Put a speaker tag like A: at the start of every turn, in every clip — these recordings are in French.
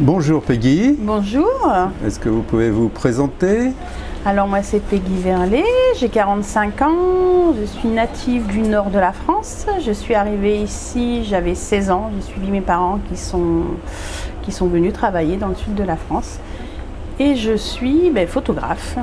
A: Bonjour Peggy.
B: Bonjour.
A: Est-ce que vous pouvez vous présenter?
B: Alors moi c'est Peggy Verlet, j'ai 45 ans, je suis native du nord de la France. Je suis arrivée ici, j'avais 16 ans, j'ai suivi mes parents qui sont, qui sont venus travailler dans le sud de la France. Et je suis ben, photographe.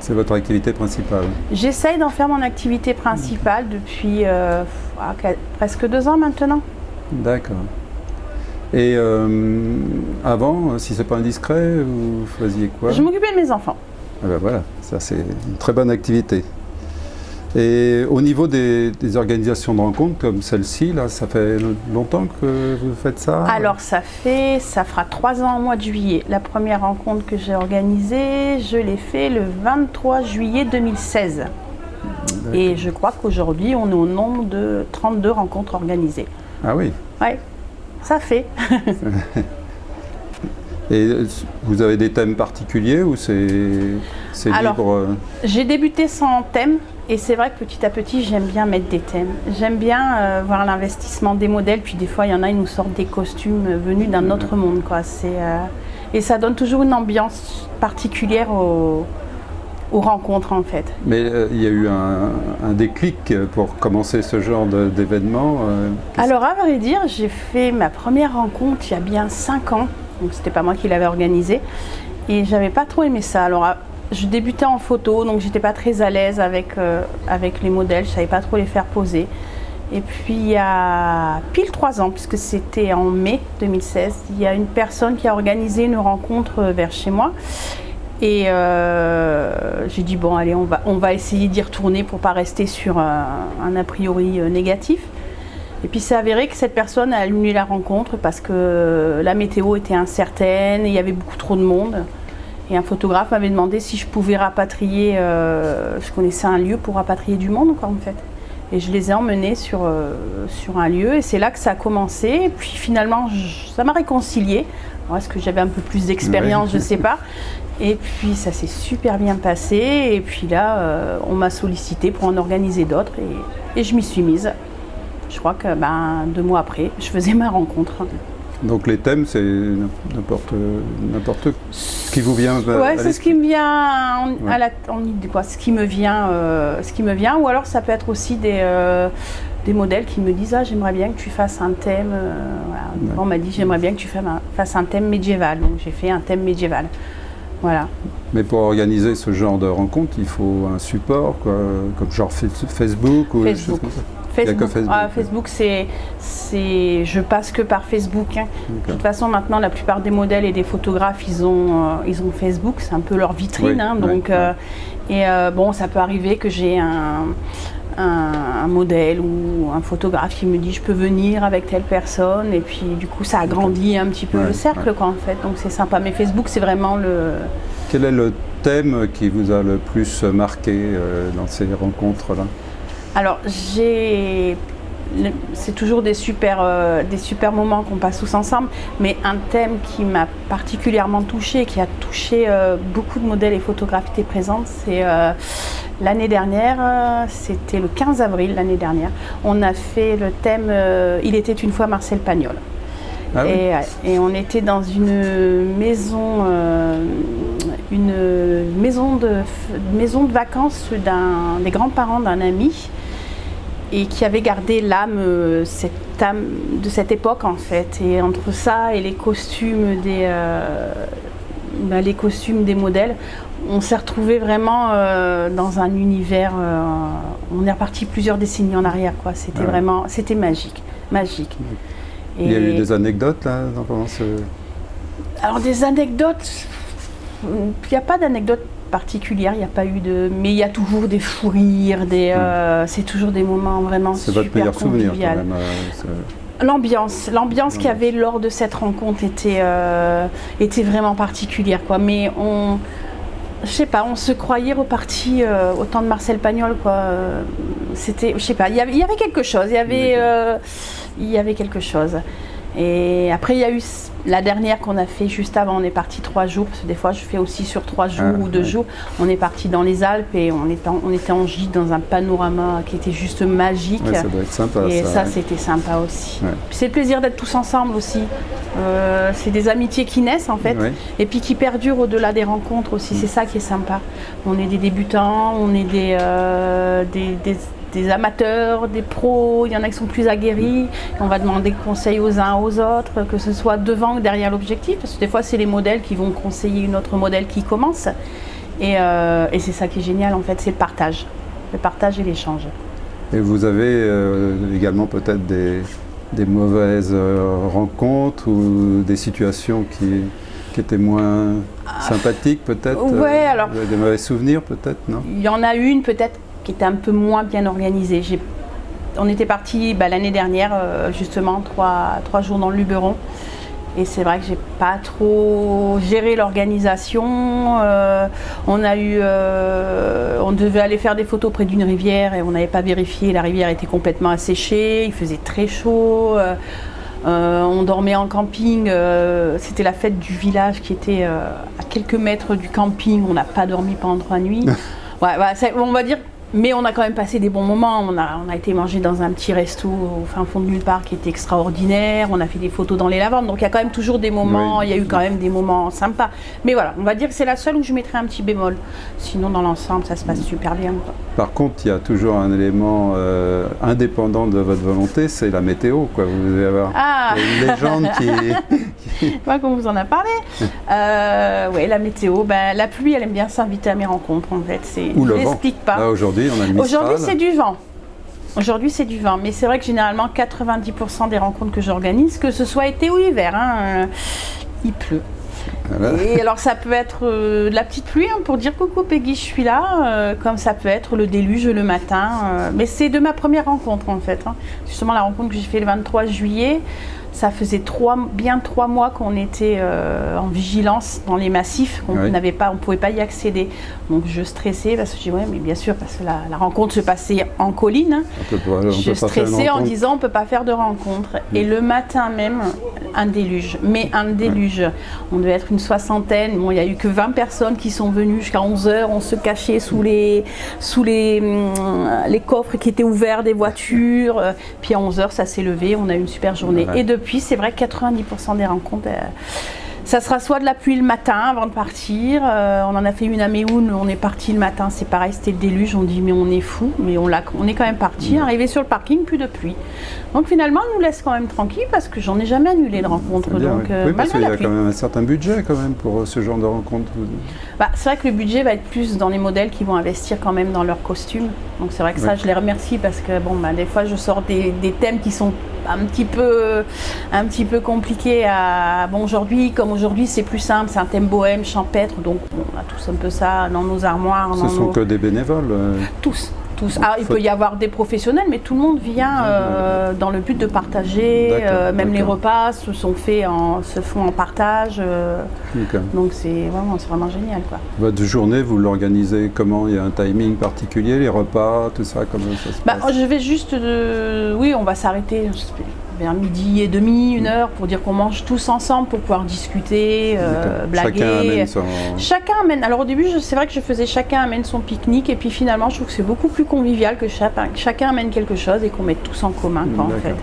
A: C'est votre activité principale?
B: J'essaye d'en faire mon activité principale depuis euh, ah, presque deux ans maintenant.
A: D'accord. Et euh, avant, si c'est pas indiscret, vous faisiez quoi?
B: Je m'occupais de mes enfants.
A: Ah ben voilà, ça c'est une très bonne activité. Et au niveau des, organisations de rencontres comme celle-ci, là, ça fait longtemps que vous faites ça?
B: Alors ça fait, ça fera trois ans au mois de juillet. La première rencontre que j'ai organisée, je l'ai fait le 23 juillet 2016. Et je crois qu'aujourd'hui, on est au nombre de 32 rencontres organisées.
A: Ah oui?
B: Oui, ça fait.
A: Et vous avez des thèmes particuliers ou c'est libre euh
B: J'ai débuté sans thème et c'est vrai que petit à petit j'aime bien mettre des thèmes. J'aime bien euh, voir l'investissement des modèles, puis des fois il y en a, ils nous sortent des costumes venus d'un autre monde. Quoi. Euh, et ça donne toujours une ambiance particulière aux, rencontres en fait.
A: Mais il y a eu un, déclic pour commencer ce genre d'événement
B: Alors à vrai dire, j'ai fait ma première rencontre il y a bien 5 ans donc c'était pas moi qui l'avais organisé. Et j'avais pas trop aimé ça. Alors je débutais en photo, donc j'étais pas très à l'aise avec, euh, avec les modèles, je savais pas trop les faire poser. Et puis il y a pile trois ans, puisque c'était en mai 2016, il y a une personne qui a organisé une rencontre vers chez moi. Et euh, j'ai dit bon allez on va, on va essayer d'y retourner pour pas rester sur un, un a priori euh, négatif. Et puis c'est avéré que cette personne a annulé la rencontre parce que la météo était incertaine, il y avait beaucoup trop de monde. Et un photographe m'avait demandé si je pouvais rapatrier, euh, je connaissais un lieu pour rapatrier du monde quoi en fait. Et je les ai emmenés sur, euh, sur un lieu et c'est là que ça a commencé. Et puis finalement, ça m'a réconcilié. Est-ce que j'avais un peu plus d'expérience, je ne sais pas. Et puis ça s'est super bien passé. Et puis là, euh, on m'a sollicité pour en organiser d'autres et je m'y suis mise. Je crois que ben, deux mois après, je faisais ma rencontre.
A: Donc les thèmes, c'est n'importe n'importe ce qui vous vient.
B: Ouais, c'est ce qui me vient à la, en quoi. Ce qui me vient, euh, ce qui me vient. Ou alors ça peut être aussi des, euh, des modèles qui me disent ah j'aimerais bien que tu fasses un thème. Euh, On m'a dit j'aimerais bien que tu fasses un thème médiéval. Donc j'ai fait un thème médiéval. Voilà.
A: Mais pour organiser ce genre de rencontre, il faut un support, quoi, comme genre Facebook ou
B: Facebook. Facebook, ah, Facebook c'est, je passe que par Facebook. Hein. De toute façon, maintenant, la plupart des modèles et des photographes, ils ont, euh, ils ont Facebook, c'est un peu leur vitrine. Hein, donc, euh, et bon, ça peut arriver que j'ai un, un, modèle ou un photographe qui me dit je peux venir avec telle personne, et puis du coup, ça agrandit un petit peu le cercle, quoi, en fait. Donc c'est sympa. Mais Facebook, c'est vraiment le.
A: Quel est le thème qui vous a le plus marqué dans ces rencontres-là?
B: Alors, j'ai c'est toujours des super, euh, des super moments qu'on passe tous ensemble, mais un thème qui m'a particulièrement touché, qui a touché euh, beaucoup de modèles et photographes qui étaient présents, c'est euh, l'année dernière, c'était le 15 avril l'année dernière, on a fait le thème Il était une fois Marcel Pagnol. Ah et, on était dans une maison, une maison de, maison de vacances des grands-parents d'un ami et qui avait gardé l'âme, euh, cette âme de cette époque en fait. Et entre ça et les costumes des, euh, les costumes des modèles, on s'est retrouvé vraiment euh, dans un univers. on est reparti plusieurs décennies en arrière, quoi. C'était ah vraiment, c'était magique, magique.
A: Il y a eu des anecdotes là
B: Alors des anecdotes, il n'y a pas d'anecdotes particulière, il n'y a pas eu de... Mais il y a toujours des fous rires, des, euh, hmm. c'est toujours des moments vraiment super C'est votre meilleur souvenir quand même euh, L'ambiance, l'ambiance qu'il y avait lors de cette rencontre était, euh, était vraiment particulière. Quoi. Mais on, je sais pas, on se croyait reparti au temps de Marcel Pagnol. Quoi. C'était, je sais pas, il y, avait, quelque chose, il y avait, il y avait quelque chose. Et après, il y a eu la dernière qu'on a fait juste avant. On est parti trois jours, parce que des fois, je fais aussi sur trois jours
A: Ah,
B: ou deux
A: ouais.
B: jours. On est parti dans les Alpes et on était en, on était en gîte dans un panorama qui était juste magique.
A: Ouais, ça doit être sympa.
B: Et ça,
A: ouais.
B: c'était sympa aussi. C'est le plaisir d'être tous ensemble aussi. Euh, c'est des amitiés qui naissent en fait, et puis qui perdurent au-delà des rencontres aussi.
A: Mm.
B: C'est ça qui est sympa. On est des débutants, on est des, euh, des, des- des amateurs, des pros. Il y en a qui sont plus aguerris. On va demander conseil aux uns aux autres, que ce soit devant ou derrière l'objectif, parce que des fois c'est les modèles qui vont conseiller une autre modèle qui commence. Et, euh, et c'est ça qui est génial en fait, c'est le partage, le partage et l'échange.
A: Et vous avez euh, également peut-être des, des mauvaises euh, rencontres ou des situations qui, qui étaient moins sympathiques peut-être
B: Ah. Ouais, alors-
A: vous avez Des mauvais souvenirs peut-être, non?
B: Il y en a une peut-être qui était un peu moins bien organisée. On était parti bah, l'année dernière, euh, justement, trois, trois jours dans le Luberon. Et c'est vrai que j'ai pas trop géré l'organisation. Euh, on a eu, euh, on devait aller faire des photos près d'une rivière et on n'avait pas vérifié. La rivière était complètement asséchée. Il faisait très chaud. Euh, on dormait en camping. C'était la fête du village qui était à quelques mètres du camping. On n'a pas dormi pendant trois nuits. Ouais, on va dire. Mais on a quand même passé des bons moments. On a, on a été manger dans un petit resto au fin fond de nulle part qui était extraordinaire. On a fait des photos dans les lavandes. Donc il y a quand même toujours des moments.
A: Oui.
B: Il y a eu quand même des moments sympas. Mais voilà, on va dire que c'est la seule où je mettrais un petit bémol. Sinon, dans l'ensemble, ça se passe super bien. quoi.
A: Par contre, il y a toujours un élément euh, indépendant de votre volonté, c'est la météo. Quoi. Vous devez avoir
B: Ah
A: une légende qui,
B: Je sais pas qu'on vous en a parlé. Euh, oui, la météo, ben, la pluie, elle aime bien s'inviter à mes rencontres en fait.
A: Ou le vent.
B: pas.
A: Là, aujourd'hui, on a le Mistral.
B: Aujourd'hui, c'est du vent. Aujourd'hui, c'est du vent. Mais c'est vrai que généralement, 90% des rencontres que j'organise, que ce soit été ou hiver, hein, euh, il pleut.
A: Voilà.
B: Et alors, ça peut être euh, de la petite pluie hein, pour dire coucou Peggy, je suis là, euh, comme ça peut être le déluge le matin. euh, mais c'est de ma première rencontre en fait. hein. Justement, la rencontre que j'ai fait le 23 juillet, ça faisait trois, bien trois mois qu'on était euh, en vigilance dans les massifs, qu'on
A: Oui.
B: n'avait pas, on pouvait pas y accéder. Donc je stressais parce que je dis ouais, mais bien sûr parce que la, la rencontre se passait en colline. hein.
A: On peut pas, on
B: Je stressais en disant on peut pas faire de rencontre. Et le matin même, un déluge. Mais un déluge. On devait être une soixantaine. Bon, il n'y a eu que 20 personnes qui sont venues jusqu'à 11h. On se cachait sous les, sous les, hum, les coffres qui étaient ouverts des voitures. Euh, Puis à 11h, ça s'est levé. On a eu une super journée. Et depuis, c'est vrai que 90% des rencontres. euh, ça sera soit de la pluie le matin avant de partir. euh, on en a fait une à Méhoun, on est parti le matin, c'est pareil, c'était le déluge. On dit mais on est fou, mais on, est quand même parti. Arrivé sur le parking, plus de pluie. Donc finalement, on nous laisse quand même tranquille parce que j'en ai jamais annulé de rencontre.
A: Bien,
B: donc
A: oui.
B: euh,
A: oui, parce qu'il y a
B: pluie.
A: quand même un certain budget quand même pour ce genre de rencontre.
B: Bah, c'est vrai que le budget va être plus dans les modèles qui vont investir quand même dans leurs costumes. Donc c'est vrai que ça, je les remercie parce que bon, bah, des fois, je sors des, des thèmes qui sont un petit peu, un petit peu compliqués à. Bon, aujourd'hui, comme aujourd'hui, c'est plus simple, c'est un thème bohème, champêtre, donc on a tous un peu ça dans nos armoires,
A: Ce
B: dans
A: sont
B: nos-
A: que des bénévoles. euh,
B: tous. Tous. Ah, il
A: faut-
B: peut y avoir des professionnels, mais tout le monde vient euh, dans le but de partager. Euh, même les repas se sont faits en, se font en partage. euh, donc c'est vraiment, génial, quoi.
A: Votre journée, vous l'organisez comment? Il y a un timing particulier, les repas, tout ça, comment ça se
B: Bah,
A: passe?
B: je vais juste, oui, on va s'arrêter vers midi et demi, une heure, pour dire qu'on mange tous ensemble pour pouvoir discuter, euh, blaguer.
A: Chacun amène son...
B: Chacun amène. Alors au début, c'est vrai que je faisais chacun amène son pique-nique, et puis finalement, je trouve que c'est beaucoup plus convivial que chacun, chacun amène quelque chose et qu'on mette tous en commun, quoi, en fait.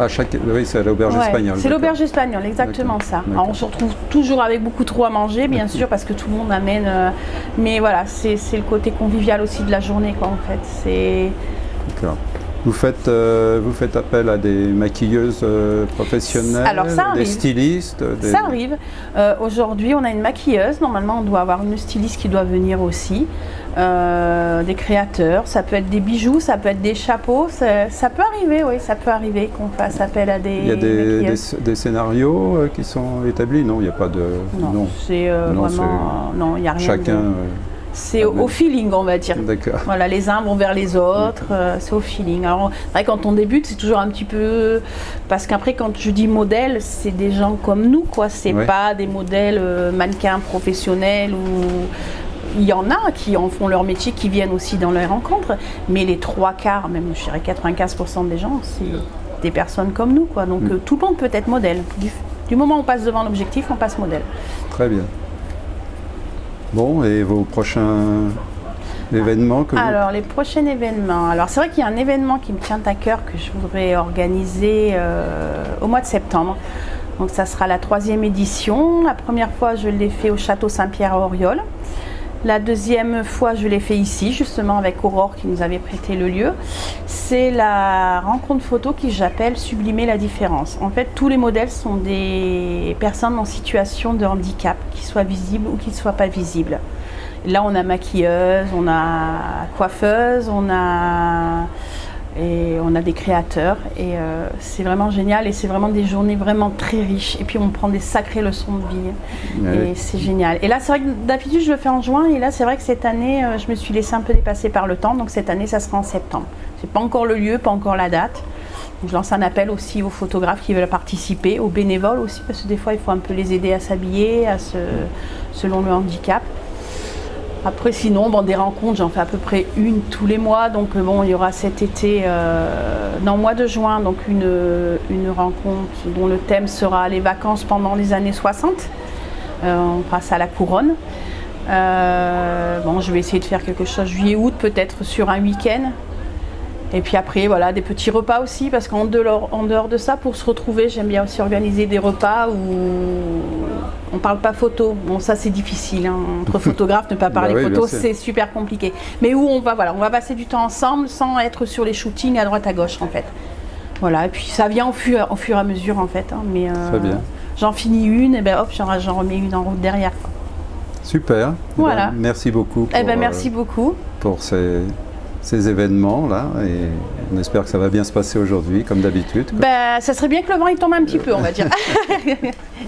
A: Ah, chaque... oui, c'est l'auberge
B: Ouais,
A: espagnole.
B: C'est l'auberge espagnole, exactement ça. Alors, on se retrouve toujours avec beaucoup trop à manger, bien sûr, parce que tout le monde amène. euh, mais voilà, c'est c'est le côté convivial aussi de la journée, quoi, en fait. C'est.
A: D'accord. Vous faites, euh, vous faites appel à des maquilleuses euh, professionnelles,
B: Alors, ça
A: des stylistes des-
B: Ça arrive. Euh, Aujourd'hui, on a une maquilleuse. Normalement, on doit avoir une styliste qui doit venir aussi. Des créateurs. Ça peut être des bijoux, ça peut être des chapeaux. Ça, ça peut arriver, oui, ça peut arriver qu'on fasse appel à des
A: Il y a des,
B: maquilleuses.
A: des- des scénarios qui sont établis? Non, il n'y a pas de...
B: Non, c'est
A: Non,
B: vraiment. Non, il n'y a rien.
A: Chacun...
B: de- C'est au, au feeling, on va dire.
A: D'accord.
B: Voilà, les uns vont vers les autres, euh, c'est au feeling. Alors, vrai, quand on débute, c'est toujours un petit peu. Parce qu'après, quand je dis modèle, c'est des gens comme nous, quoi. C'est
A: Ouais.
B: pas des modèles euh, mannequins professionnels ou. Il y en a qui en font leur métier, qui viennent aussi dans les rencontres, mais les trois quarts, même je dirais 95% des gens, c'est des personnes comme nous. Quoi. Donc
A: Mm.
B: euh, tout le monde peut être modèle. Du, du moment où on passe devant l'objectif, on passe modèle.
A: Très bien. Bon, et vos prochains événements que
B: Alors, les prochains événements. Alors, c'est vrai qu'il y a un événement qui me tient à cœur que je voudrais organiser euh, au mois de septembre. Donc, ça sera la troisième édition. La première fois, je l'ai fait au Château Saint-Pierre à Auriol. La deuxième fois, je l'ai fait ici, justement avec Aurore qui nous avait prêté le lieu. C'est la rencontre photo qui j'appelle Sublimer la différence. En fait, tous les modèles sont des personnes en situation de handicap, qui soient visibles ou qui ne soient pas visibles. Là, on a maquilleuse, on a coiffeuse, on a, et on a des créateurs. Et euh, c'est vraiment génial et c'est vraiment des journées vraiment très riches. Et puis, on prend des sacrées leçons de vie. Et c'est génial. Et là, c'est vrai que d'habitude, je le fais en juin. Et là, c'est vrai que cette année, euh, je me suis laissée un peu dépasser par le temps. Donc, cette année, ça sera en septembre. C'est pas encore le lieu, pas encore la date. Donc, je lance un appel aussi aux photographes qui veulent participer, aux bénévoles aussi, parce que des fois, il faut un peu les aider à s'habiller, à se, selon le handicap. Après, sinon, bon, des rencontres, j'en fais à peu près une tous les mois. Donc, euh, bon, il y aura cet été, euh, dans le mois de juin, donc une, une rencontre dont le thème sera les vacances pendant les années 60. Euh, on passe à la couronne. Euh, bon, je vais essayer de faire quelque chose juillet-août, peut-être sur un week-end. Et puis après, voilà, des petits repas aussi, parce qu'en dehors, en dehors de ça, pour se retrouver, j'aime bien aussi organiser des repas où on parle pas photo. Bon, ça c'est difficile. hein. Entre photographes, ne pas parler
A: Bah oui,
B: photo, c'est super compliqué. Mais où on va, voilà, on va passer du temps ensemble sans être sur les shootings à droite à gauche, en fait. Voilà, et puis ça vient au fur, au fur et à mesure, en fait. hein. Mais euh,
A: Très bien.
B: j'en finis une, et ben hop, j'en remets une en route derrière. quoi.
A: Super. Eh
B: Voilà.
A: ben, merci beaucoup pour,
B: Eh ben
A: euh,
B: merci beaucoup.
A: pour ces, ces événements-là. Et on espère que ça va bien se passer aujourd'hui, comme d'habitude.
B: Ben, ça serait bien que le vent il tombe un petit peu, on va dire.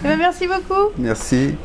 B: Eh ben, merci beaucoup.
A: Merci.